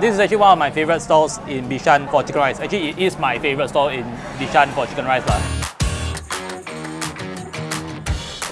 this is actually one of my favorite stalls in Bishan for chicken rice. Actually, it is my favorite stall in Bishan for chicken rice. Lah.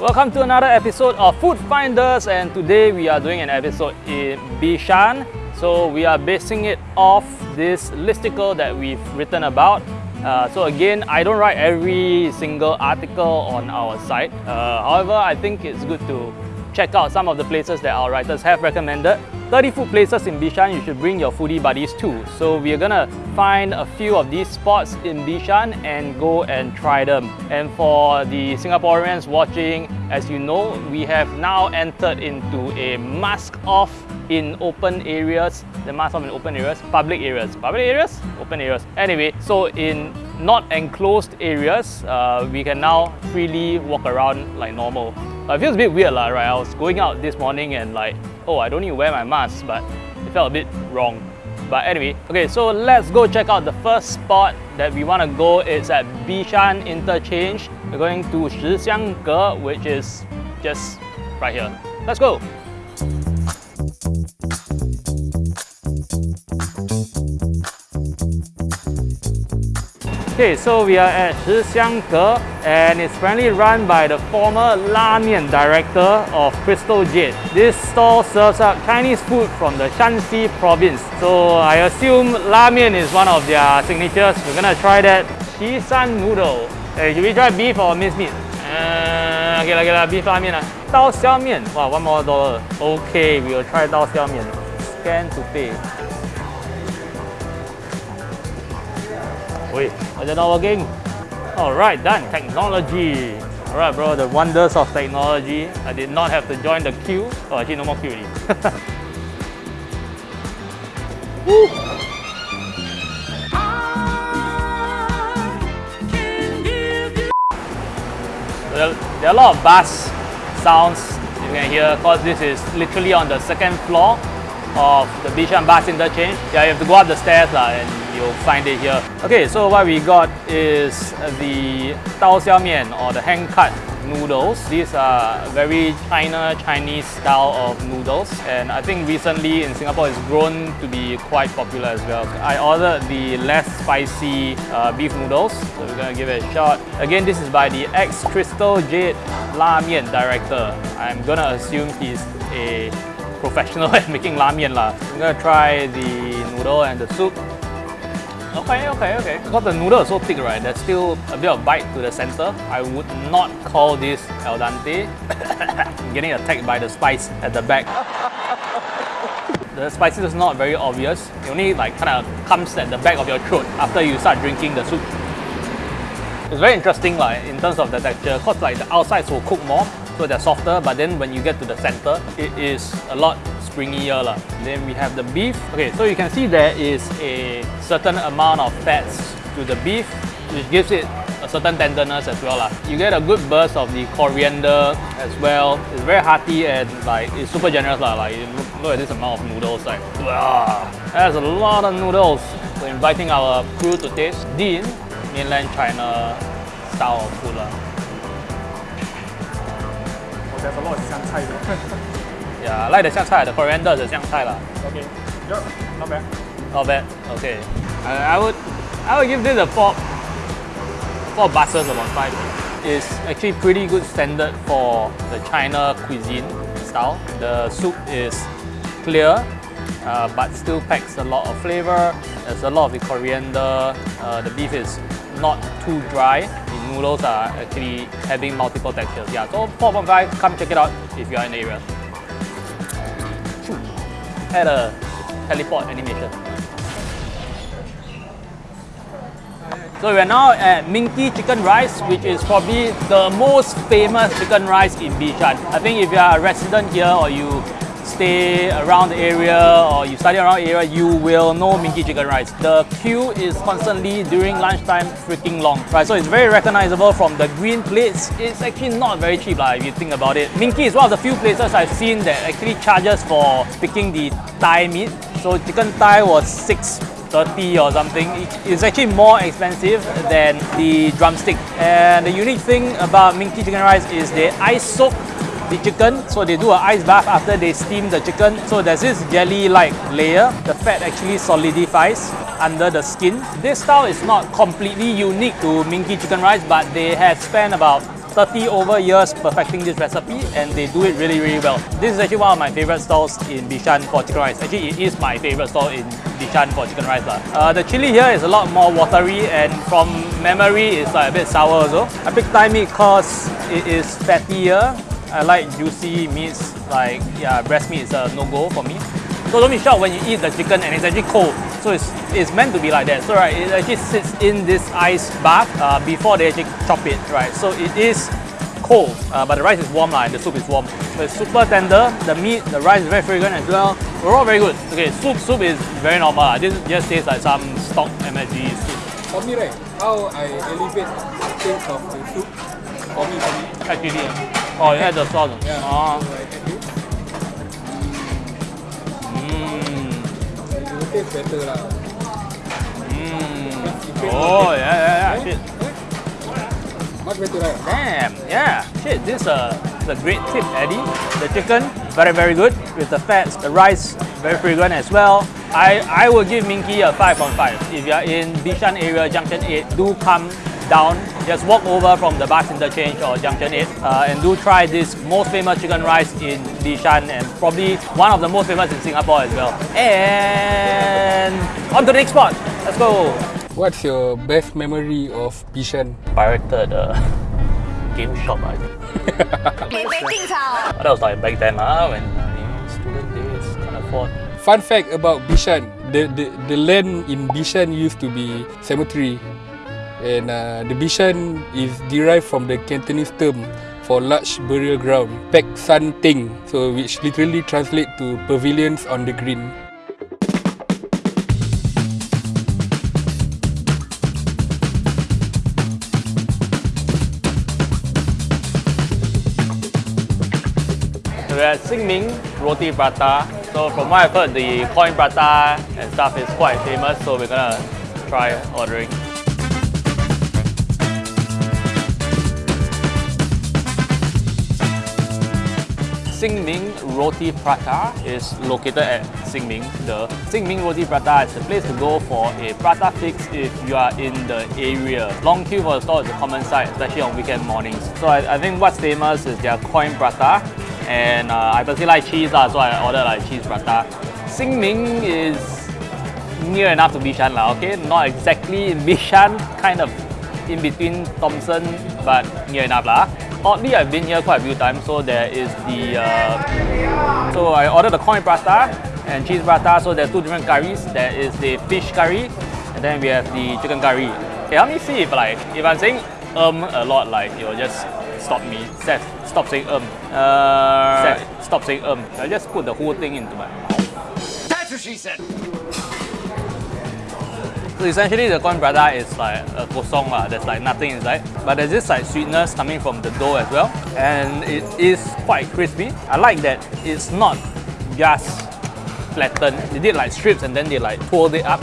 Welcome to another episode of Food Finders and today we are doing an episode in Bishan. So we are basing it off this listicle that we've written about. Uh, so again, I don't write every single article on our site. Uh, however, I think it's good to check out some of the places that our writers have recommended. 30 food places in Bishan you should bring your foodie buddies to. So we're gonna find a few of these spots in Bishan and go and try them. And for the Singaporeans watching, as you know, we have now entered into a mask off in open areas, the mask off in open areas, public areas. Public areas? Open areas. Anyway, so in not enclosed areas, uh, we can now freely walk around like normal. It feels a bit weird, lah, right? I was going out this morning and like, oh, I don't need to wear my mask, but it felt a bit wrong. But anyway, okay, so let's go check out the first spot that we want to go. It's at Bishan Interchange. We're going to Shixiangge, which is just right here. Let's go! Okay, so we are at Shixiangge and it's currently run by the former La Mian director of Crystal Jade. This stall serves up Chinese food from the Shanxi province. So I assume La Mian is one of their signatures. We're gonna try that Qishan noodle. Hey, should we try beef or minced meat? Uh, okay, okay, okay, beef La Mian. Uh. Dao Xiao Mian. Wow, one more dollar. Okay, we will try Dao Xiao Mian. Scan to pay. Wait, is it not working? Alright, done. Technology. Alright, bro, the wonders of technology. I did not have to join the queue. Oh, actually, no more queue already. Woo! There, are a lot of bass sounds you can hear because this is literally on the second floor of the Bishan Bus Interchange. Yeah, you have to go up the stairs lah, and you'll find it here. Okay, so what we got is the Dao Xiao Mian or the hand cut noodles. These are very China Chinese style of noodles and I think recently in Singapore it's grown to be quite popular as well. I ordered the less spicy uh, beef noodles so we're gonna give it a shot. Again this is by the ex-Crystal Jade La Mian director. I'm gonna assume he's a professional at making la mian lah. I'm gonna try the noodle and the soup. Okay, okay, okay. Because the noodle is so thick, right? There's still a bit of bite to the center. I would not call this al dente. Getting attacked by the spice at the back. the spices is not very obvious. It only like kind of comes at the back of your throat after you start drinking the soup. It's very interesting like, in terms of the texture because like the outsides will cook more so they're softer but then when you get to the center it is a lot springier lah. Then we have the beef. Okay, so you can see there is a certain amount of fats to the beef which gives it a certain tenderness as well lah. You get a good burst of the coriander as well. It's very hearty and like it's super generous lah. Like look, at this amount of noodles like that's a lot of noodles. So inviting our crew to taste the mainland China style of food lah. Oh, there's a lot of 香菜 Yeah, I like the 香菜, the coriander, the 香菜 lah. Okay. Yeah, not bad. Not bad. Okay. I, I would I would give this a four four buses upon five. It's actually pretty good standard for the China cuisine style. The soup is clear, uh, but still packs a lot of flavor. There's a lot of the coriander. Uh, the beef is not too dry. The noodles are actually having multiple textures. Yeah, so 4.5, come check it out if you are in the area. Had a teleport animation. So we are now at Ming Kee Chicken Rice, which is probably the most famous chicken rice in Bishan. I think if you are a resident here or you stay around the area or you study around the area, you will know Ming Kee Chicken Rice. The queue is constantly during lunchtime freaking long, right? So it's very recognizable from the green plates. It's actually not very cheap like, if you think about it. Ming Kee is one of the few places I've seen that actually charges for picking the thigh meat. So chicken thigh was 6 30 or something. It's actually more expensive than the drumstick. And the unique thing about Ming Kee Chicken Rice is they ice soak the chicken. So they do an ice bath after they steam the chicken. So there's this jelly-like layer. The fat actually solidifies under the skin. This style is not completely unique to Ming Kee chicken rice, but they have spent about 30 over years perfecting this recipe and they do it really really well. This is actually one of my favorite stalls in Bishan for chicken rice. Actually it is my favorite stall in Bishan for chicken rice. Uh, the chili here is a lot more watery and from memory it's like a bit sour also. I picked thigh because it is fattier. I like juicy meats like yeah breast meat is a no-go for me. So don't be shocked when you eat the chicken and it's actually cold. So it's, it's meant to be like that. So right, it actually sits in this ice bath uh, before they actually chop it, right? So it is cold, uh, but the rice is warm like, and the soup is warm. So it's super tender, the meat, the rice is very fragrant as well. We're all very good. Okay, soup, soup is very normal. Uh, This just tastes like some stock MSG soup. For me, right, how I elevate taste of the soup. For me, for me. Actually, oh, you had the sauce. Yeah. Oh. So I add this. Mm. It will better lah. Mm. Oh, yeah, yeah, yeah. Shit. Much better, right? Damn, yeah. Shit, this is a, this is a great tip, Eddie. The chicken, very, very good with the fats. The rice, very fragrant as well. I, I will give Ming Kee a 5 on 5. If you're in Bishan area, Junction 8, do come down, just walk over from the bus interchange or Junction 8 uh, and do try this most famous chicken rice in Bishan, and probably one of the most famous in Singapore as well. And on to the next spot, let's go! What's your best memory of Bishan? Pirated uh, game shop, I think. that was like back then uh, when uh, student days, can't afford. Fun fact about Bishan, the, the, the land in Bishan used to be cemetery and uh, the Bishan is derived from the Cantonese term for large burial ground, Peck San Theng, so which literally translate to pavilions on the green. We're at Sin Ming Roti Prata. So from what I've heard, the coin prata and stuff is quite famous. So we're gonna try ordering. Sin Ming Roti Prata is located at Sin Ming. The Sin Ming Roti Prata is the place to go for a prata fix if you are in the area. Long queue for the store is a common sight, especially on weekend mornings. So I, I think what's famous is their coin prata, and uh, I personally like cheese, lah, so I ordered like cheese prata. Sin Ming is near enough to Bishan, lah, okay? Not exactly in Bishan, kind of in between Thomson, but near enough lah. Oddly, I've been here quite a few times, so there is the. Uh, so I ordered the coin prata and cheese prata. So there's two different curries. There is the fish curry, and then we have the chicken curry. Okay, let me see if like if I'm saying um a lot, like you'll just stop me. Seth, stop saying um. Uh, Seth, stop saying um. I just put the whole thing into my mouth. That's what she said. So essentially the corn prata is like a kosong lah. There's like nothing inside. But there's this like sweetness coming from the dough as well. And it is quite crispy. I like that it's not just flattened. They did like strips and then they like pulled it up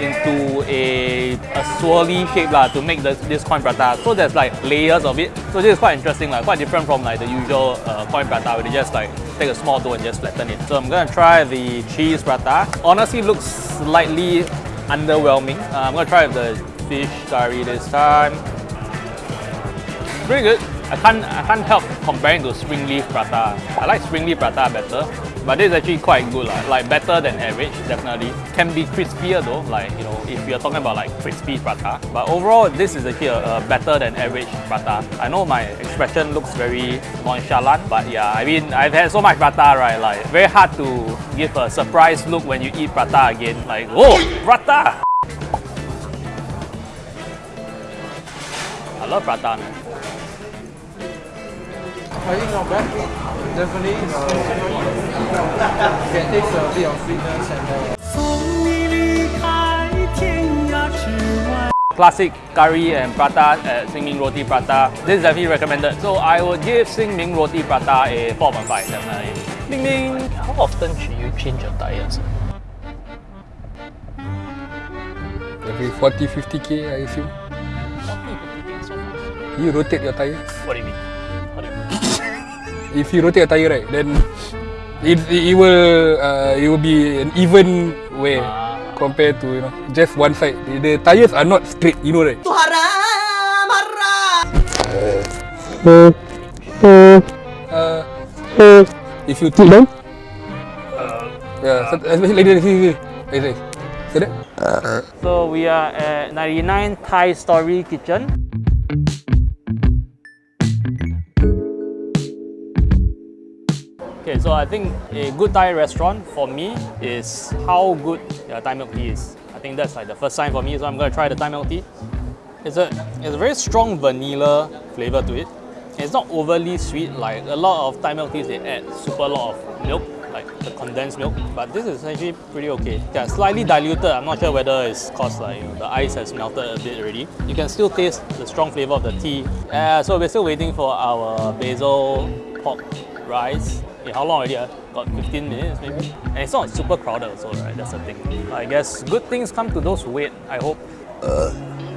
into a, a swirly shape lah to make the, this coin prata. So there's like layers of it. So this is quite interesting, like quite different from like the usual uh, coin prata where they just like take a small dough and just flatten it. So I'm gonna try the cheese prata. Honestly looks slightly underwhelming. Uh, I'm gonna try the fish curry this time. Pretty good. I can't I can't help comparing to spring leaf prata. I like spring leaf prata better, but this is actually quite good lah. Like better than average, definitely. Can be crispier though, like you know, if you're talking about like crispy prata. But overall, this is actually a, a better than average prata. I know my expression looks very nonchalant, but yeah, I mean I've had so much prata, right? Like very hard to give a surprise look when you eat prata again. Like oh, prata! I love prata, man. I think not bad. Definitely, uh, can taste a bit of sweetness and uh, classic curry and prata at Sin Ming Roti Prata. This is definitely recommended. So I would give Sin Ming Roti Prata a 4.5 definitely. Ming Ming, how often should you change your tires? Every 40 50k, I assume. You rotate your tires? What do you mean? If you rotate a tire right, then it it, it will uh, it will be an even way Ah. compared to you know just one side. The, the tires are not straight, you know right? Uh, if you tilt down, yeah, so, especially like this, like this. See that? So we are at 99 Thai Story Kitchen. So I think a good Thai restaurant for me is how good their Thai milk tea is. I think that's like the first sign for me, so I'm gonna try the Thai milk tea. It's a, it's a very strong vanilla flavor to it. It's not overly sweet like a lot of Thai milk teas they add super lot of milk, like the condensed milk. But this is actually pretty okay. Yeah, slightly diluted. I'm not sure whether it's cause like you know, the ice has melted a bit already. You can still taste the strong flavor of the tea. Uh, so we're still waiting for our basil pork rice. Okay, how long already? Uh? Got 15 minutes maybe? And it's not super crowded also, right? That's the thing. I guess good things come to those who wait, I hope.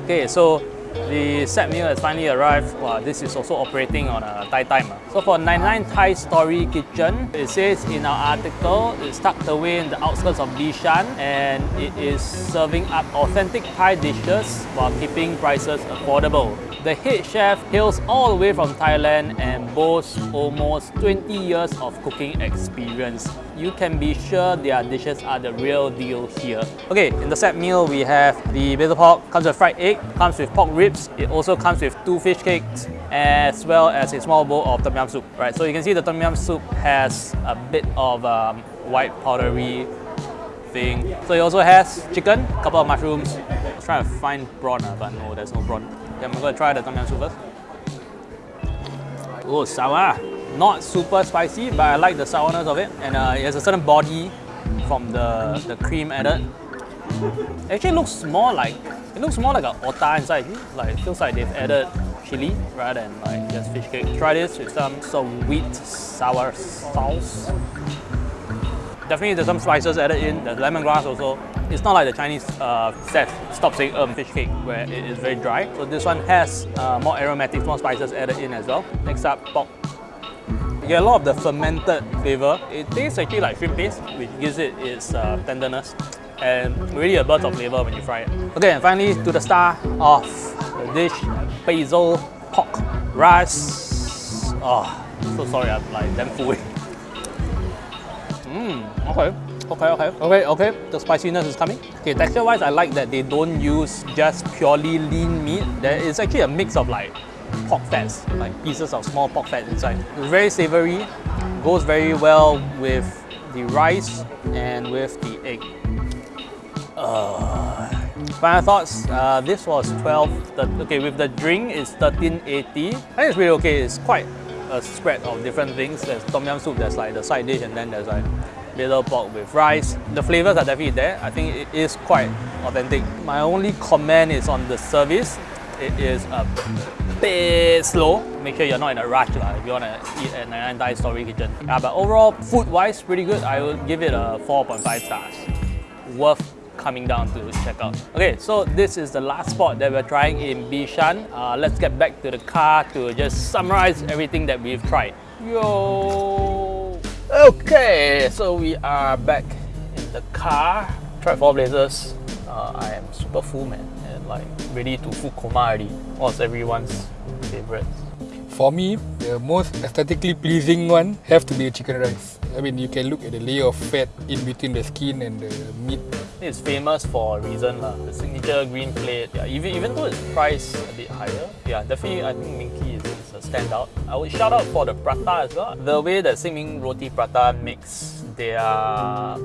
Okay, so the set meal has finally arrived. Wow, this is also operating on a Thai time. ah. So for 99 Thai Story Kitchen, it says in our article, it's tucked away in the outskirts of Bishan and it is serving up authentic Thai dishes while keeping prices affordable. The head chef hails all the way from Thailand and boasts almost 20 years of cooking experience. You can be sure their dishes are the real deal here. Okay, in the set meal we have the basil pork, comes with fried egg, comes with pork ribs, it also comes with two fish cakes as well as a small bowl of tom yum soup. Right, so you can see the tom yum soup has a bit of um, white powdery thing. So it also has chicken, a couple of mushrooms. I was trying to find prawn, ah, but no, there's no prawn. Okay, I'm gonna try the tom yum soup first. Oh, sour. Not super spicy, but I like the sourness of it. And uh, it has a certain body from the, the cream added. It actually looks more like, it looks more like a ota inside. Like, it feels like they've added chili rather than like just fish cake. Try this with some sweet sour sauce. Definitely there's some spices added in, there's lemongrass also. It's not like the Chinese uh, set, stop saying um, fish cake where it is very dry. So this one has uh, more aromatics, more spices added in as well. Next up, pork. You get a lot of the fermented flavor. It tastes actually like shrimp paste, which gives it its uh, tenderness and really a burst of flavor when you fry it. Okay, and finally to the star of the dish, basil pork rice. Oh, so sorry, I'm like damn full. Mmm, okay. Okay, okay, okay, okay. The spiciness is coming. Okay, texture-wise, I like that they don't use just purely lean meat. There is actually a mix of like pork fats, like pieces of small pork fat inside. It's very savory, goes very well with the rice and with the egg. Uh, final thoughts. Uh, this was 12. thir- Okay, with the drink, it's 1380. I think it's really okay. It's quite a spread of different things. There's tom yum soup. There's like the side dish, and then there's like basil pork with rice. The flavors are definitely there. I think it is quite authentic. My only comment is on the service. It is a bit slow. Make sure you're not in a rush lah, if you want to eat at 99 Thai Story Kitchen. Yeah, but overall, food-wise, pretty good. I would give it a 4.5 stars. Worth coming down to check out. Okay, so this is the last spot that we're trying in Bishan. Uh, let's get back to the car to just summarize everything that we've tried. Yo! Okay, so we are back in the car. Tried four blazers. Uh, I am super full, man, like ready to food coma already. What's everyone's favorite? For me, the most aesthetically pleasing one have to be the chicken rice. I mean, you can look at the layer of fat in between the skin and the meat. It's famous for a reason lah. The signature green plate. Yeah, even even though it's priced a bit higher, yeah, definitely I think Ming Kee is, is a standout. I would shout out for the prata as well. The way that Sin Ming Roti Prata makes their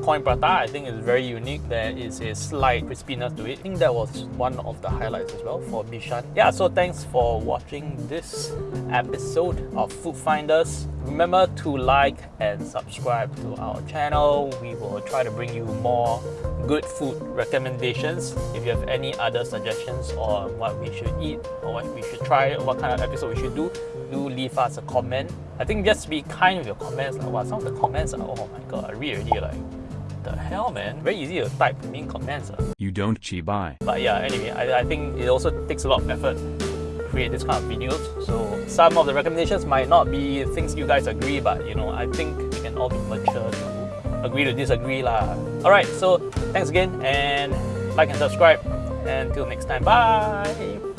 coin prata, I think is very unique. There is a slight crispiness to it. I think that was one of the highlights as well for Bishan. Yeah, so thanks for watching this episode of Food Finders. Remember to like and subscribe to our channel. We will try to bring you more good food recommendations. If you have any other suggestions on what we should eat or what we should try what kind of episode we should do, do leave us a comment. I think just be kind with your comments. Like, wow, some of the comments are, oh my god, I read already like, the hell man? Very easy to type mean comments. ah. You don't chi buy. But yeah, anyway, I, I think it also takes a lot of effort create this kind of videos. So some of the recommendations might not be things you guys agree, but you know, I think we can all be mature to agree to disagree lah. Alright, so thanks again and like and subscribe. And until next time, bye!